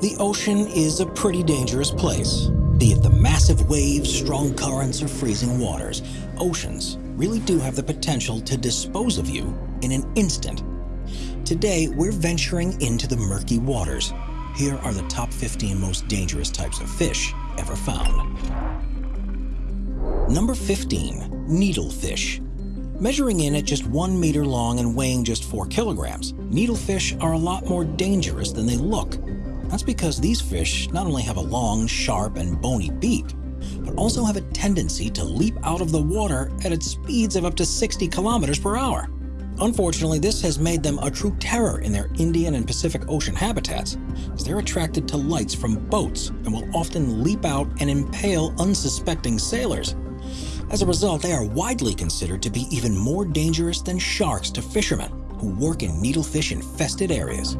The ocean is a pretty dangerous place. Be it the massive waves, strong currents, or freezing waters, oceans really do have the potential to dispose of you in an instant. Today, we're venturing into the murky waters. Here are the top 15 most dangerous types of fish ever found. Number 15. Needlefish. Measuring in at just one meter long and weighing just four kilograms, needlefish are a lot more dangerous than they look. That's because these fish not only have a long, sharp, and bony beak, but also have a tendency to leap out of the water at its speeds of up to 60 kilometers per hour. Unfortunately, this has made them a true terror in their Indian and Pacific Ocean habitats, as they're attracted to lights from boats and will often leap out and impale unsuspecting sailors. As a result, they are widely considered to be even more dangerous than sharks to fishermen who work in needlefish-infested areas.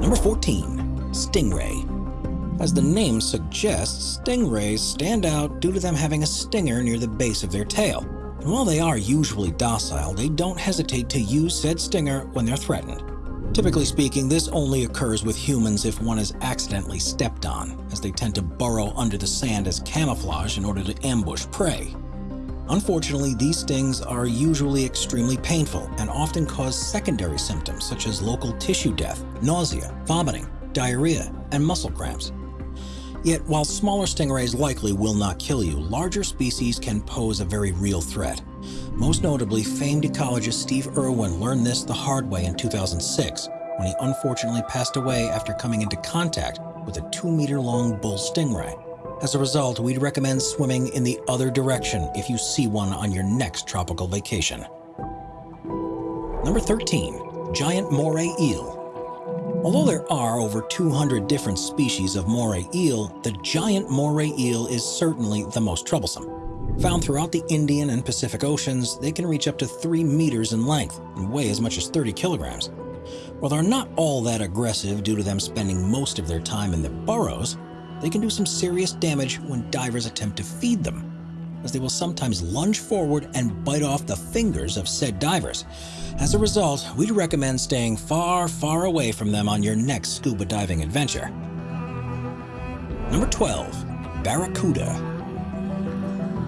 Number 14. Stingray. As the name suggests, stingrays stand out due to them having a stinger near the base of their tail. And while they are usually docile, they don't hesitate to use said stinger when they're threatened. Typically speaking, this only occurs with humans if one is accidentally stepped on, as they tend to burrow under the sand as camouflage in order to ambush prey. Unfortunately, these stings are usually extremely painful and often cause secondary symptoms such as local tissue death, nausea, vomiting, diarrhea, and muscle cramps. Yet, while smaller stingrays likely will not kill you, larger species can pose a very real threat. Most notably, famed ecologist Steve Irwin learned this the hard way in 2006 when he unfortunately passed away after coming into contact with a 2-meter-long bull stingray. As a result, we'd recommend swimming in the other direction if you see one on your next tropical vacation. Number 13. Giant Moray Eel Although there are over 200 different species of moray eel, the giant moray eel is certainly the most troublesome. Found throughout the Indian and Pacific Oceans, they can reach up to 3 meters in length and weigh as much as 30 kilograms. While they're not all that aggressive due to them spending most of their time in their burrows, they can do some serious damage when divers attempt to feed them, as they will sometimes lunge forward and bite off the fingers of said divers. As a result, we'd recommend staying far, far away from them on your next scuba diving adventure. Number 12. Barracuda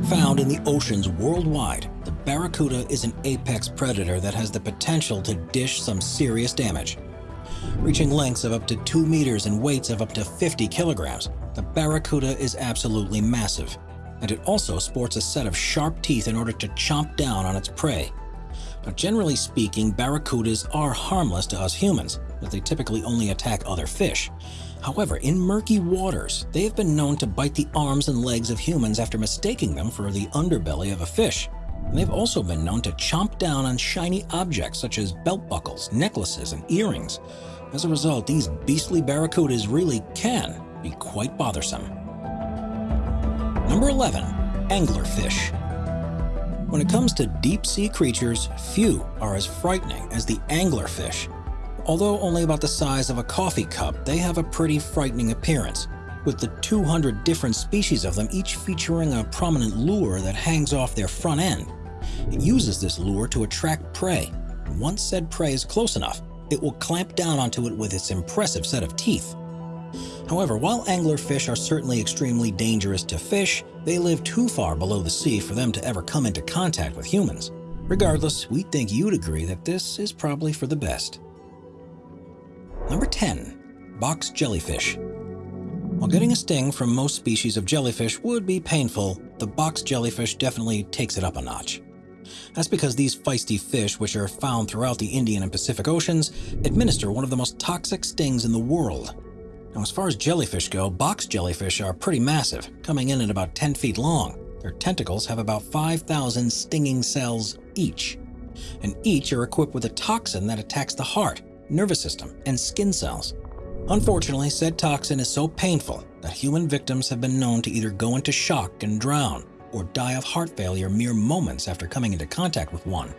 Found in the oceans worldwide, the barracuda is an apex predator that has the potential to dish some serious damage. Reaching lengths of up to 2 meters and weights of up to 50 kilograms, the barracuda is absolutely massive, and it also sports a set of sharp teeth in order to chomp down on its prey. But generally speaking, barracudas are harmless to us humans, as they typically only attack other fish. However, in murky waters, they have been known to bite the arms and legs of humans after mistaking them for the underbelly of a fish. And they've also been known to chomp down on shiny objects such as belt buckles, necklaces, and earrings. As a result, these beastly barracudas really can be quite bothersome. Number 11. Anglerfish When it comes to deep-sea creatures, few are as frightening as the anglerfish. Although only about the size of a coffee cup, they have a pretty frightening appearance, with the 200 different species of them each featuring a prominent lure that hangs off their front end. It uses this lure to attract prey. Once said prey is close enough, it will clamp down onto it with its impressive set of teeth. However, while anglerfish are certainly extremely dangerous to fish, they live too far below the sea for them to ever come into contact with humans. Regardless, we think you'd agree that this is probably for the best. Number 10. Box Jellyfish While getting a sting from most species of jellyfish would be painful, the box jellyfish definitely takes it up a notch. That's because these feisty fish, which are found throughout the Indian and Pacific Oceans, administer one of the most toxic stings in the world. Now, as far as jellyfish go, box jellyfish are pretty massive, coming in at about 10 feet long. Their tentacles have about 5,000 stinging cells each, and each are equipped with a toxin that attacks the heart, nervous system, and skin cells. Unfortunately, said toxin is so painful that human victims have been known to either go into shock and drown or die of heart failure mere moments after coming into contact with one.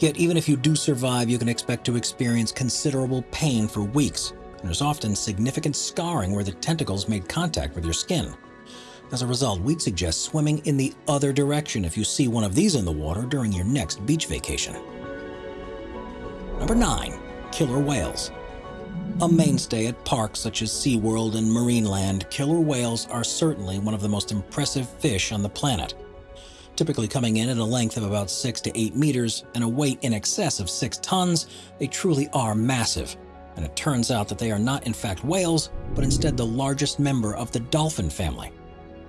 Yet even if you do survive, you can expect to experience considerable pain for weeks, there's often significant scarring where the tentacles made contact with your skin. As a result, we'd suggest swimming in the other direction if you see one of these in the water during your next beach vacation. Number 9 killer whales. A mainstay at parks such as SeaWorld and Marineland, killer whales are certainly one of the most impressive fish on the planet. Typically coming in at a length of about 6 to 8 meters and a weight in excess of 6 tons, they truly are massive. And it turns out that they are not in fact whales, but instead the largest member of the dolphin family.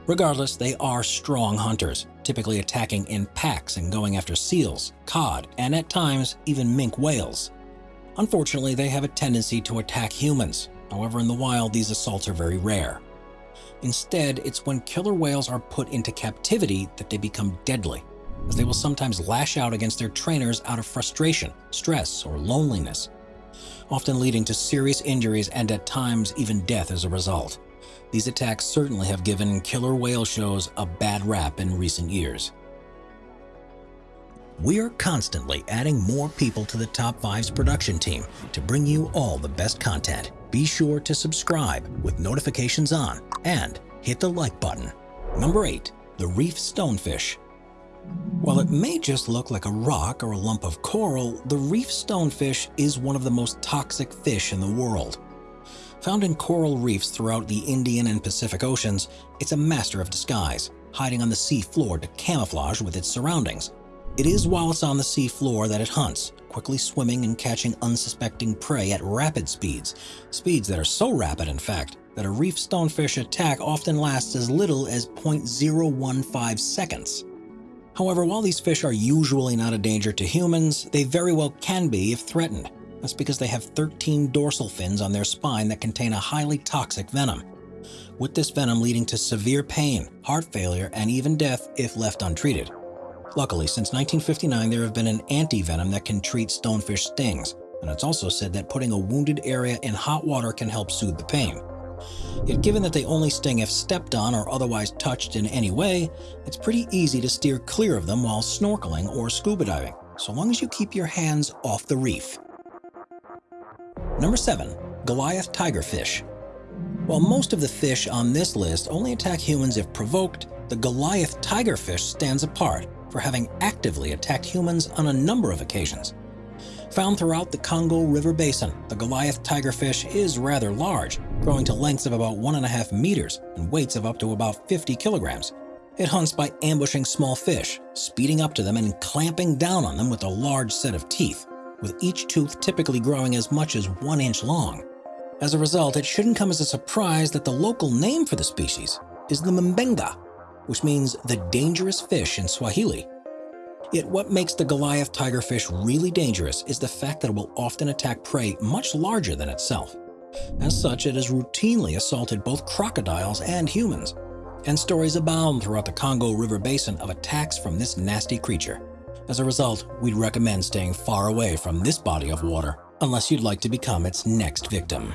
Regardless, they are strong hunters, typically attacking in packs and going after seals, cod, and at times even minke whales. Unfortunately, they have a tendency to attack humans. However, in the wild, these assaults are very rare. Instead, it's when killer whales are put into captivity that they become deadly, as they will sometimes lash out against their trainers out of frustration, stress, or loneliness, often leading to serious injuries and at times even death as a result. These attacks certainly have given killer whale shows a bad rap in recent years. We are constantly adding more people to the Top 5's production team to bring you all the best content. Be sure to subscribe with notifications on and hit the like button. Number 8. The Reef Stonefish While it may just look like a rock or a lump of coral, the reef stonefish is one of the most toxic fish in the world. Found in coral reefs throughout the Indian and Pacific Oceans, it's a master of disguise, hiding on the sea floor to camouflage with its surroundings. It is while it's on the sea floor that it hunts, quickly swimming and catching unsuspecting prey at rapid speeds, speeds that are so rapid, in fact, that a reef stonefish attack often lasts as little as 0.015 seconds. However, while these fish are usually not a danger to humans, they very well can be if threatened. That's because they have 13 dorsal fins on their spine that contain a highly toxic venom. With this venom leading to severe pain, heart failure, and even death if left untreated. Luckily, since 1959, there have been an anti-venom that can treat stonefish stings, and it's also said that putting a wounded area in hot water can help soothe the pain. Yet given that they only sting if stepped on or otherwise touched in any way, it's pretty easy to steer clear of them while snorkeling or scuba diving, so long as you keep your hands off the reef. Number 7. Goliath Tigerfish While most of the fish on this list only attack humans if provoked, the Goliath tigerfish stands apart for having actively attacked humans on a number of occasions. Found throughout the Congo River Basin, the Goliath tigerfish is rather large, growing to lengths of about 1.5 meters and weights of up to about 50 kilograms. It hunts by ambushing small fish, speeding up to them and clamping down on them with a large set of teeth, with each tooth typically growing as much as one inch long. As a result, it shouldn't come as a surprise that the local name for the species is the Mbenga, which means the dangerous fish in Swahili. Yet what makes the Goliath tigerfish really dangerous is the fact that it will often attack prey much larger than itself. As such, it has routinely assaulted both crocodiles and humans, and stories abound throughout the Congo River Basin of attacks from this nasty creature. As a result, we'd recommend staying far away from this body of water unless you'd like to become its next victim.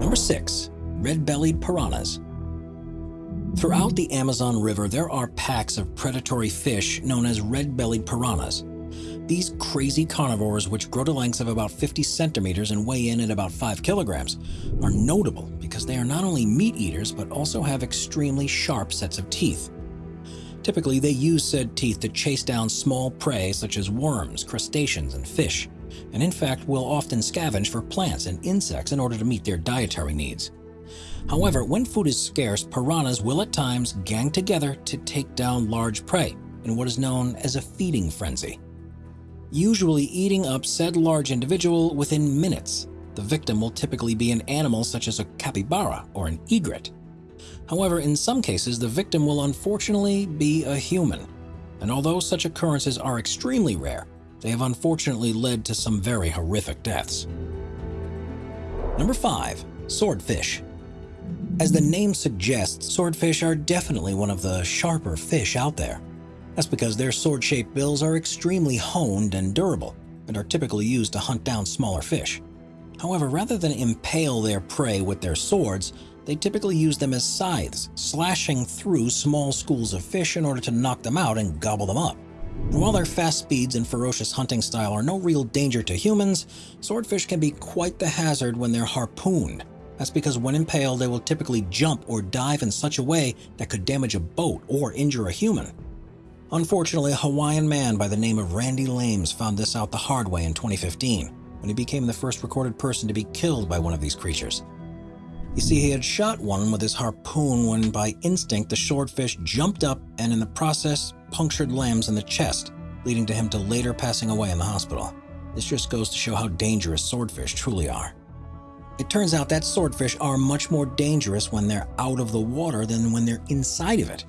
Number 6. Red-bellied piranhas Throughout the Amazon River, there are packs of predatory fish known as red-bellied piranhas. These crazy carnivores, which grow to lengths of about 50 centimeters and weigh in at about 5 kilograms, are notable because they are not only meat eaters but also have extremely sharp sets of teeth. Typically, they use said teeth to chase down small prey such as worms, crustaceans, and fish, and in fact will often scavenge for plants and insects in order to meet their dietary needs. However, when food is scarce, piranhas will at times gang together to take down large prey in what is known as a feeding frenzy. Usually eating up said large individual within minutes. The victim will typically be an animal such as a capybara or an egret. However, in some cases, the victim will unfortunately be a human. And although such occurrences are extremely rare, they have unfortunately led to some very horrific deaths. Number 5. Swordfish as the name suggests, swordfish are definitely one of the sharper fish out there. That's because their sword-shaped bills are extremely honed and durable, and are typically used to hunt down smaller fish. However, rather than impale their prey with their swords, they typically use them as scythes, slashing through small schools of fish in order to knock them out and gobble them up. And while their fast speeds and ferocious hunting style are no real danger to humans, swordfish can be quite the hazard when they're harpooned, that's because when impaled, they will typically jump or dive in such a way that could damage a boat or injure a human. Unfortunately, a Hawaiian man by the name of Randy Llanes found this out the hard way in 2015, when he became the first recorded person to be killed by one of these creatures. You see, he had shot one with his harpoon when by instinct the swordfish jumped up and in the process punctured Llanes in the chest, leading to him to later passing away in the hospital. This just goes to show how dangerous swordfish truly are. It turns out that swordfish are much more dangerous when they're out of the water than when they're inside of it.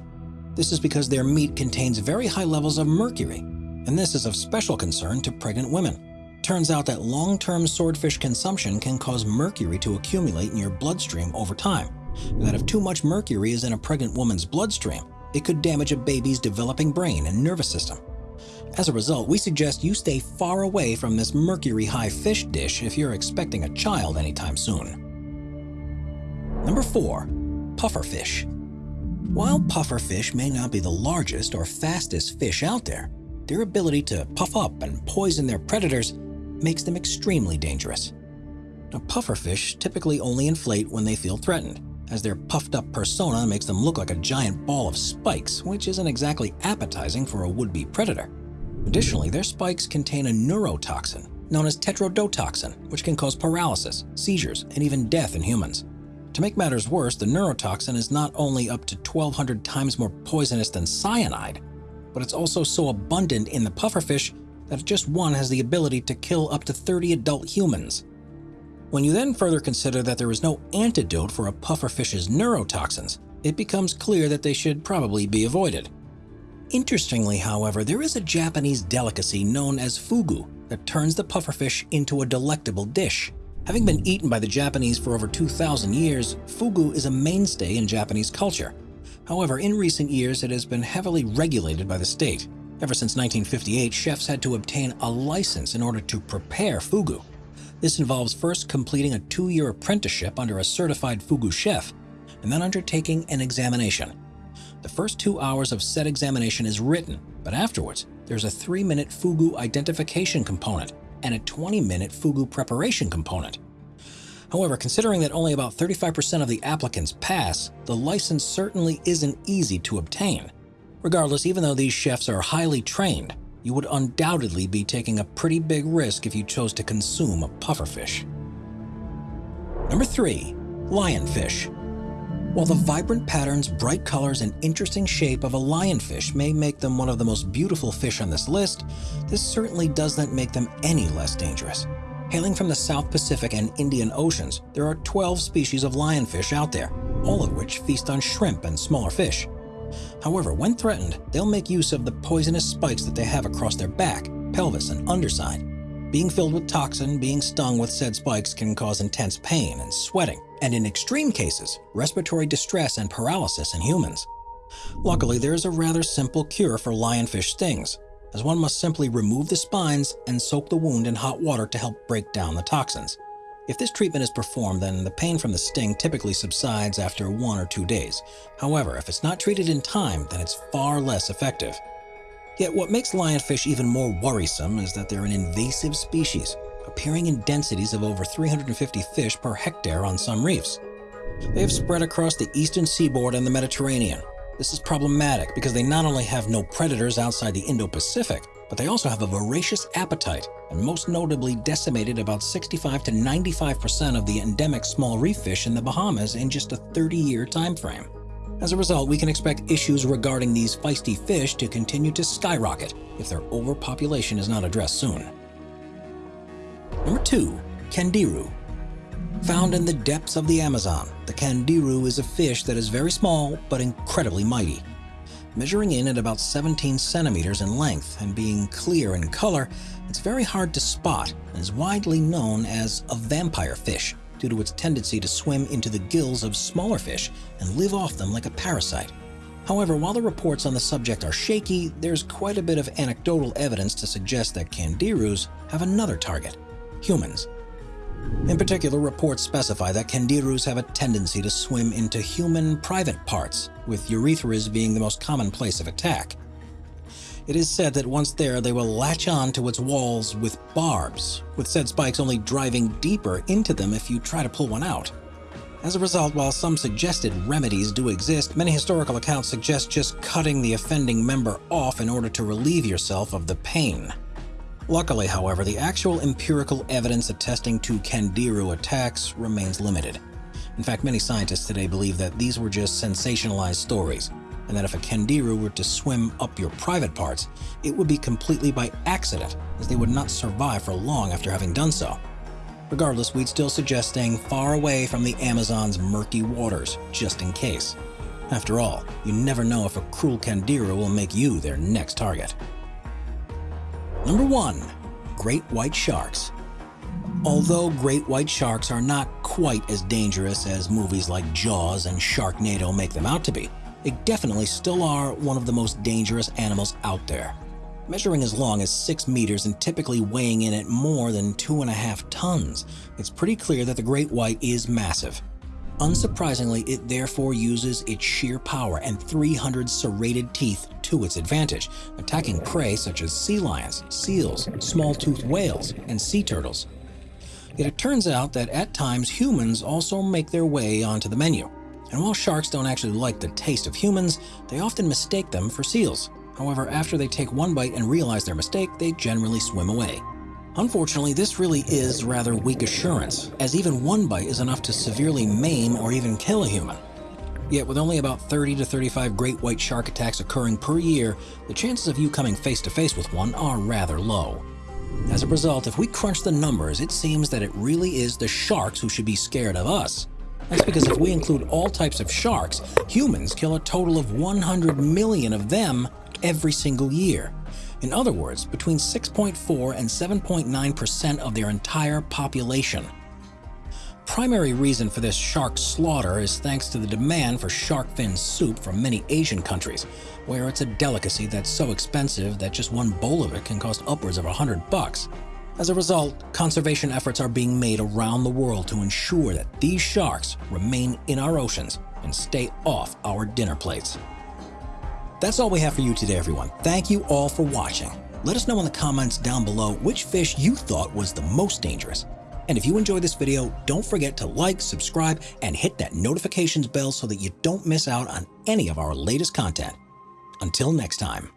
This is because their meat contains very high levels of mercury, and this is of special concern to pregnant women. Turns out that long-term swordfish consumption can cause mercury to accumulate in your bloodstream over time, that if too much mercury is in a pregnant woman's bloodstream, it could damage a baby's developing brain and nervous system. As a result, we suggest you stay far away from this mercury-high fish dish if you're expecting a child anytime soon. Number 4. Pufferfish While pufferfish may not be the largest or fastest fish out there, their ability to puff up and poison their predators makes them extremely dangerous. Now, pufferfish typically only inflate when they feel threatened, as their puffed up persona makes them look like a giant ball of spikes, which isn't exactly appetizing for a would-be predator. Additionally, their spikes contain a neurotoxin known as tetrodotoxin, which can cause paralysis, seizures, and even death in humans. To make matters worse, the neurotoxin is not only up to 1200 times more poisonous than cyanide, but it's also so abundant in the pufferfish that just one has the ability to kill up to 30 adult humans. When you then further consider that there is no antidote for a pufferfish's neurotoxins, it becomes clear that they should probably be avoided. Interestingly, however, there is a Japanese delicacy known as fugu that turns the pufferfish into a delectable dish. Having been eaten by the Japanese for over 2,000 years, fugu is a mainstay in Japanese culture. However, in recent years it has been heavily regulated by the state. Ever since 1958, chefs had to obtain a license in order to prepare fugu. This involves first completing a two-year apprenticeship under a certified fugu chef, and then undertaking an examination. The first two hours of said examination is written, but afterwards, there's a three-minute fugu identification component and a 20-minute fugu preparation component. However, considering that only about 35% of the applicants pass, the license certainly isn't easy to obtain. Regardless, even though these chefs are highly trained, you would undoubtedly be taking a pretty big risk if you chose to consume a pufferfish. Number 3. Lionfish While the vibrant patterns, bright colors, and interesting shape of a lionfish may make them one of the most beautiful fish on this list, this certainly doesn't make them any less dangerous. Hailing from the South Pacific and Indian Oceans, there are 12 species of lionfish out there, all of which feast on shrimp and smaller fish. However, when threatened, they'll make use of the poisonous spikes that they have across their back, pelvis, and underside. Being filled with toxin, being stung with said spikes can cause intense pain and sweating, and in extreme cases, respiratory distress and paralysis in humans. Luckily, there is a rather simple cure for lionfish stings, as one must simply remove the spines and soak the wound in hot water to help break down the toxins. If this treatment is performed, then the pain from the sting typically subsides after one or two days. However, if it's not treated in time, then it's far less effective. Yet what makes lionfish even more worrisome is that they're an invasive species, appearing in densities of over 350 fish per hectare on some reefs. They have spread across the eastern seaboard and the Mediterranean. This is problematic because they not only have no predators outside the Indo-Pacific, but they also have a voracious appetite and most notably decimated about 65 to 95% of the endemic small reef fish in the Bahamas in just a 30-year time frame. As a result, we can expect issues regarding these feisty fish to continue to skyrocket if their overpopulation is not addressed soon. Number 2. Candiru Found in the depths of the Amazon, the candiru is a fish that is very small but incredibly mighty. Measuring in at about 17 centimeters in length and being clear in color, it's very hard to spot and is widely known as a vampire fish due to its tendency to swim into the gills of smaller fish and live off them like a parasite. However, while the reports on the subject are shaky, there's quite a bit of anecdotal evidence to suggest that candirus have another target, humans. In particular, reports specify that candirus have a tendency to swim into human private parts, with urethras being the most common place of attack. It is said that once there, they will latch on to its walls with barbs, with said spikes only driving deeper into them if you try to pull one out. As a result, while some suggested remedies do exist, many historical accounts suggest just cutting the offending member off in order to relieve yourself of the pain. Luckily, however, the actual empirical evidence attesting to Candiru attacks remains limited. In fact, many scientists today believe that these were just sensationalized stories, and that if a Candiru were to swim up your private parts, it would be completely by accident, as they would not survive for long after having done so. Regardless, we'd still suggest staying far away from the Amazon's murky waters, just in case. After all, you never know if a cruel Candiru will make you their next target. Number 1. Great White Sharks Although great white sharks are not quite as dangerous as movies like Jaws and Sharknado make them out to be, they definitely still are one of the most dangerous animals out there. Measuring as long as 6 meters and typically weighing in at more than 2.5 tons, it's pretty clear that the great white is massive. Unsurprisingly, it therefore uses its sheer power and 300 serrated teeth to its advantage, attacking prey such as sea lions, seals, small-toothed whales, and sea turtles. Yet it turns out that at times humans also make their way onto the menu. And while sharks don't actually like the taste of humans, they often mistake them for seals. However, after they take one bite and realize their mistake, they generally swim away. Unfortunately, this really is rather weak assurance, as even one bite is enough to severely maim or even kill a human. Yet with only about 30 to 35 great white shark attacks occurring per year, the chances of you coming face to face with one are rather low. As a result, if we crunch the numbers, it seems that it really is the sharks who should be scared of us. That's because if we include all types of sharks, humans kill a total of 100 million of them every single year. In other words, between 6.4 and 7.9% of their entire population. Primary reason for this shark slaughter is thanks to the demand for shark fin soup from many Asian countries, where it's a delicacy that's so expensive that just one bowl of it can cost upwards of a hundred bucks. As a result, conservation efforts are being made around the world to ensure that these sharks remain in our oceans and stay off our dinner plates. That's all we have for you today, everyone. Thank you all for watching. Let us know in the comments down below which fish you thought was the most dangerous. And if you enjoyed this video, don't forget to like, subscribe, and hit that notifications bell so that you don't miss out on any of our latest content. Until next time.